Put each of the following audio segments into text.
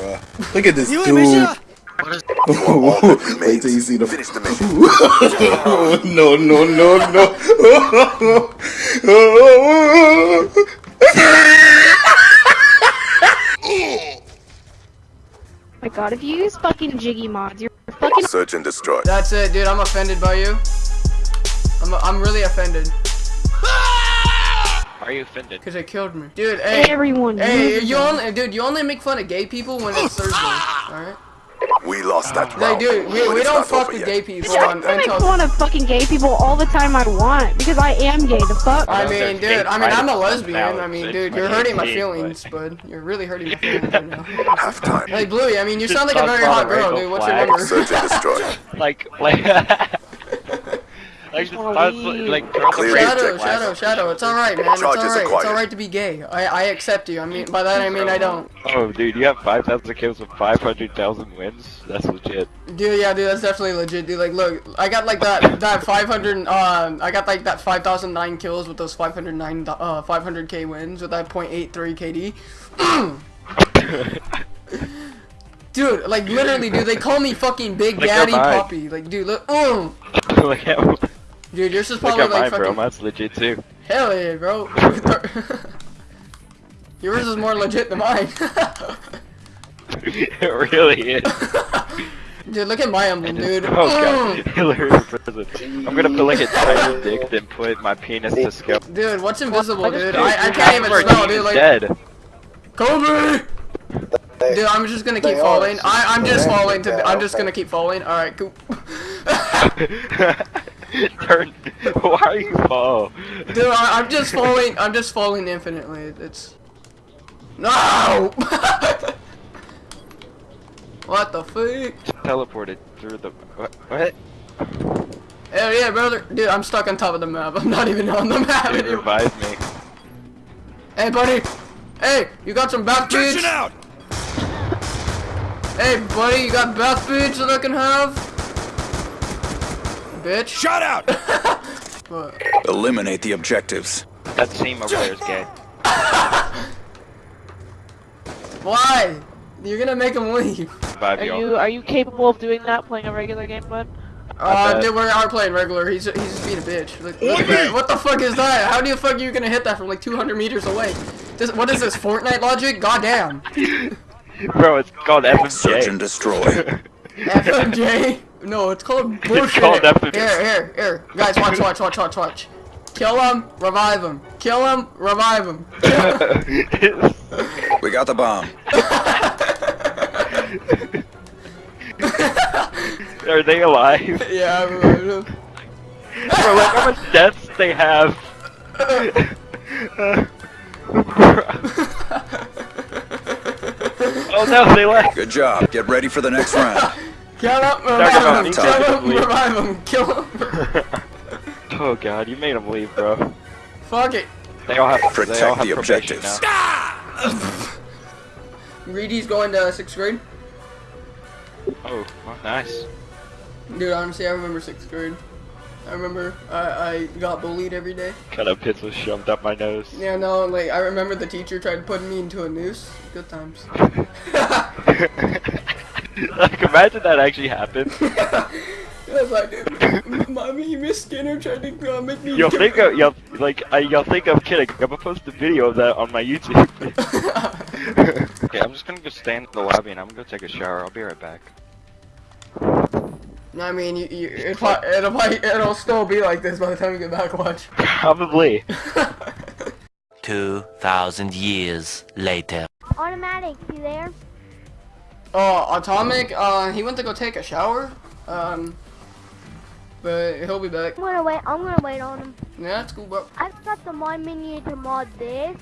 bro. Look at this dude. Misha! Wait till you see the. Finish the mission. no, no, no, no. my god, if you use fucking Jiggy mods, you're fucking Search and destroy. That's it, dude. I'm offended by you. I'm, I'm really offended. Why are you offended? Because they killed me. Dude, hey. everyone. Hey, you them. only, dude, you only make fun of gay people when it's Thursday, alright? We lost that round. Like, round. dude, we, we don't not fuck with yet. gay people I on, can make until... fun of fucking gay people all the time I want because I am gay. The fuck. I mean, dude, I mean, I'm a lesbian. I mean, dude, you're hurting my feelings, bud. You're really hurting my feelings right now. Half time. Hey, Bluey, I mean, you sound like a very hot girl, dude. What's your flags. number? Search and destroy. Like, like, like, just wanna toss, leave. like, throw the Clear Shadow. Shadow, Shadow, it's alright, man. It's alright. It's alright to be gay. I, I accept you. I mean, by that I mean I don't. Oh, dude, you have 5,000 kills with 500,000 wins? That's legit. Dude, yeah, dude, that's definitely legit, dude. Like, look, I got like that, that 500, uh, I got like that 5,009 kills with those 509, uh, 500k wins with that .83 KD. dude, like, literally, dude, they call me fucking Big Look at Daddy mine. Puppy. Like, dude, look, mm. look at, look Dude, yours is probably at like mine, fucking, bro. Mine's legit too. hell yeah, bro. yours is more legit than mine. it really is. dude, look at my emblem, dude. Oh god. Hillary in prison. I'm gonna put like a tiny dick, then put my penis to scale. Dude, what's invisible, I just dude? I, I can't even Our spell, dude. Like, dead. Kobe! Dude, I'm just gonna keep falling. I, I'm just falling to. I'm just gonna keep falling. All right, cool. Turn. Why are you fall? Dude, I, I'm just falling. I'm just falling infinitely. It's no. what the fuck? Teleported through the. What? what? Hell yeah, brother. Dude, I'm stuck on top of the map. I'm not even on the map It anymore. revived me. Hey, buddy. Hey, you got some back beats? Attention out! Hey, buddy, you got bath beats that I can have? Bitch. Shot out! What? Eliminate the objectives. That team over there is gay. Why? You're gonna make him leave. Are y'all. are you capable of doing that playing a regular game, bud? Uh, dude, we are playing regular. He's he's just being a bitch. Look, look at that. What the fuck is that? How do you fuck are you gonna hit that from like 200 meters away? This, what is this Fortnite logic? Goddamn. Bro, it's called FMJ. Search and FMJ. destroy. FMJ? No, it's called bullshit. called FMJ. Here, here, here, guys, watch, watch, watch, watch, watch. Kill him, revive him. Kill him, revive him. We got the bomb. Are they alive? yeah, I revived him. Bro, look how much deaths they have. oh no, they left. Good job. Get ready for the next round. Kill him, about revive him. Kill him, revive him. Kill him. Oh god, you made them leave, bro. Fuck it. They all have they all Protect have the objectives. now. Reedy's going to sixth grade. Oh, nice. Dude, honestly, I remember sixth grade. I remember I, I got bullied every day. Kind of pits was shoved up my nose. Yeah, no, like I remember the teacher tried to putting me into a noose. Good times. like, imagine that actually happened. I was like, dude, mommy, Miss Skinner tried to uh, make me. You'll think of, you'll, like, I, you'll think I'm kidding. I'm gonna post a video of that on my YouTube. okay, I'm just gonna go stand in the lobby and I'm gonna go take a shower. I'll be right back. I mean, you, you, it, pro- it'll probably, it'll still be like this by the time you get back. Watch. Probably. 2,000 years later. Automatic, you there? Oh, Atomic. Uh, he went to go take a shower. Um, but he'll be back. I'm gonna wait. I'm gonna wait on him. Yeah, that's cool, bro. I've got the mod menu to mod this.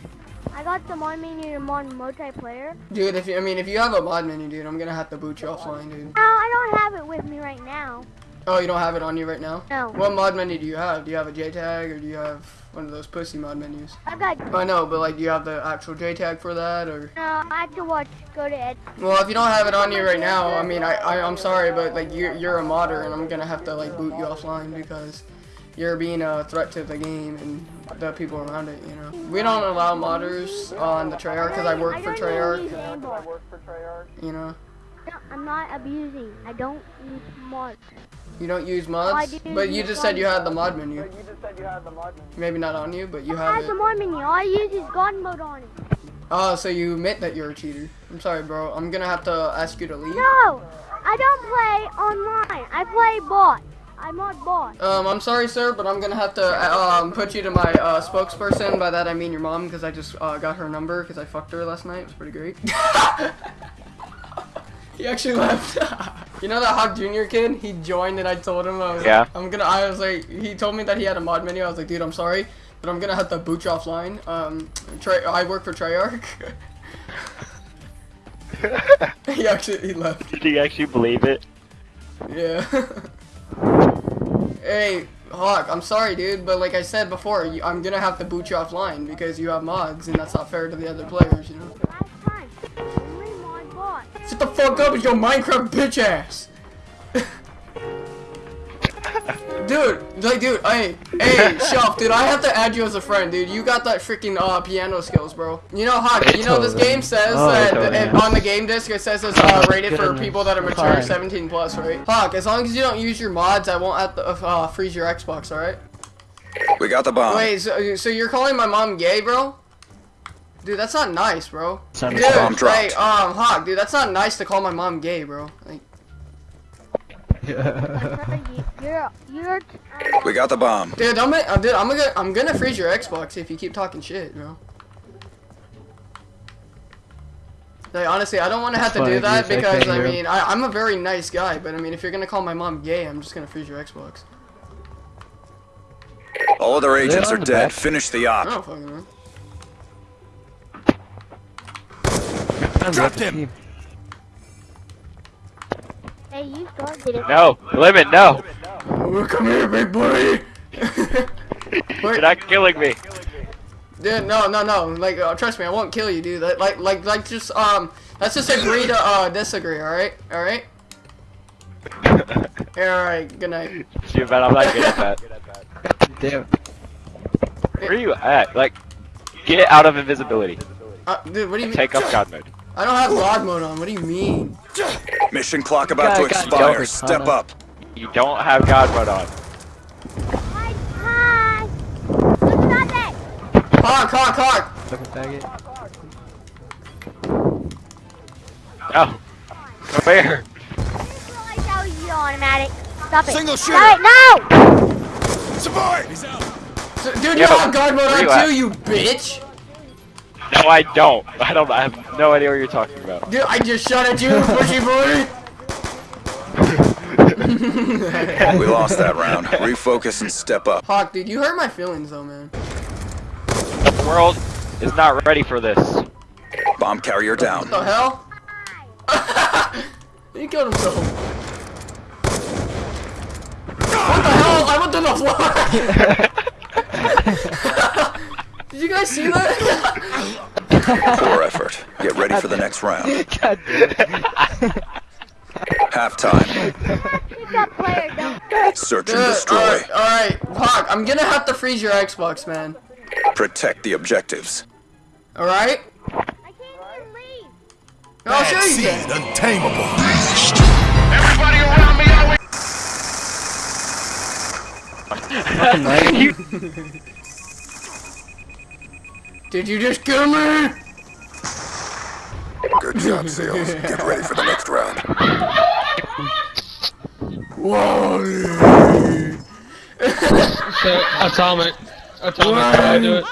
I got the mod menu to mod multiplayer. Dude, if you, I mean, if you have a mod menu, dude, I'm gonna have to boot you offline, dude. No, I don't have it with me right now. Oh, you don't have it on you right now? No. What mod menu do you have? Do you have a JTAG or do you have one of those pussy mod menus? I've got. I know, but like, do you have the actual JTAG for that or? No, I have to watch. Go to Ed. Well, if you don't have it on you right now, I mean, I, I I'm sorry, but like you're you're a modder, and I'm gonna have to like boot you offline because you're being a threat to the game and the people around it. You know, we don't allow modders on the Treyarch because I work for don't even use Treyarch. You know, No, I'm not abusing. I don't use mods. you don't use I mods, do but you just said you had the mod menu. You just said you had the mod menu. Maybe not on you, but you have I have have the mod menu. All I use is God mode on it. Oh, so you admit that you're a cheater. I'm sorry, bro. I'm gonna have to ask you to leave. No, I don't play online. I play bot. I'm mod bot. Um, I'm sorry, sir, but I'm gonna have to uh, um put you to my uh, spokesperson. By that I mean your mom, because I just uh, got her number because I fucked her last night. It was pretty great. he actually left. you know that Hawk Junior kid? He joined and I told him I was Yeah. like, I'm gonna. I was like, he told me that he had a mod menu. I was like, dude, I'm sorry, but I'm gonna have to boot you offline. Um, Trey, I work for Treyarch. he actually he left. Did you actually believe it? Yeah. hey, Hawk, I'm sorry, dude, but like I said before, you, I'm gonna have to boot you offline because you have mods, and that's not fair to the other players, you know? Shut the fuck up with your Minecraft bitch ass! dude, like, dude, hey, hey, Shelf, dude, I have to add you as a friend, dude. You got that freaking uh, piano skills, bro. You know, Hawk, you know this game says Oh, that it- on the game disc it says it's uh, rated for people that are mature, fine. 17 plus, right? Hawk, as long as you don't use your mods, I won't have to uh, freeze your Xbox, alright? We got the bomb. Wait, so, so you're calling my mom gay, bro? Dude, that's not nice, bro. Sounded Dude, Bomb hey, um, Hawk, dude, that's not nice to call my mom gay, bro. Like, You're, you're, We got the bomb. dude, I'm gonna, uh, dude, I'm gonna, I'm gonna freeze your Xbox if you keep talking shit, bro. Like, honestly, I don't want to have to do that because, I mean, I, I'm a very nice guy, but I mean, if you're gonna call my mom gay, I'm just gonna freeze your Xbox. All other agents on are dead. back? Finish the I op. don't fucking know. Dropped him. hey, you started it. No, limit, no. Oh, come here, big boy. You're not killing me. Dude, no, no, no. Like, uh, trust me, I won't kill you, dude. Like, like, like, like just um, let's just agree to uh disagree. All right, all right. Yeah, all right. Good night. See, but I'm not good at that. Damn. Where are you at? Like, get out of invisibility. Uh, dude, what do you mean? Take off God mode. I don't have God mode on. What do you mean? Mission clock about Guy to expire. Joker, Step up. You don't have God mode on. Hi, hi. Look at that. Hawk, hawk, hawk. Fucking faggot. No. Come here. I didn't realize that was the automatic. Stop it. Single Stop it, no! So- dude, you Yo, have God mode where you on at? too, you bitch. No, I don't. I don't. I have no idea what you're talking about. Dude, I just shot at you, pushy boy. We lost that round. Refocus and step up. Hawk, dude, you hurt my feelings though, man. The world is not ready for this. Bomb carrier down. What the hell? he killed himself. What the hell? I went to the floor. Did you guys see that? Poor effort. Get ready for the next round. God damn it. Halftime. Pick up player, don't. Search and destroy. Alright, alright. Hawk, I'm gonna have to freeze your Xbox, man. Protect the objectives. Alright? I can't even leave. I'll show you then. Fucking right. Did you just kill me? Good job, SEALs. Get ready for the next round. Wally. So, atomic. Atomic, how I do it?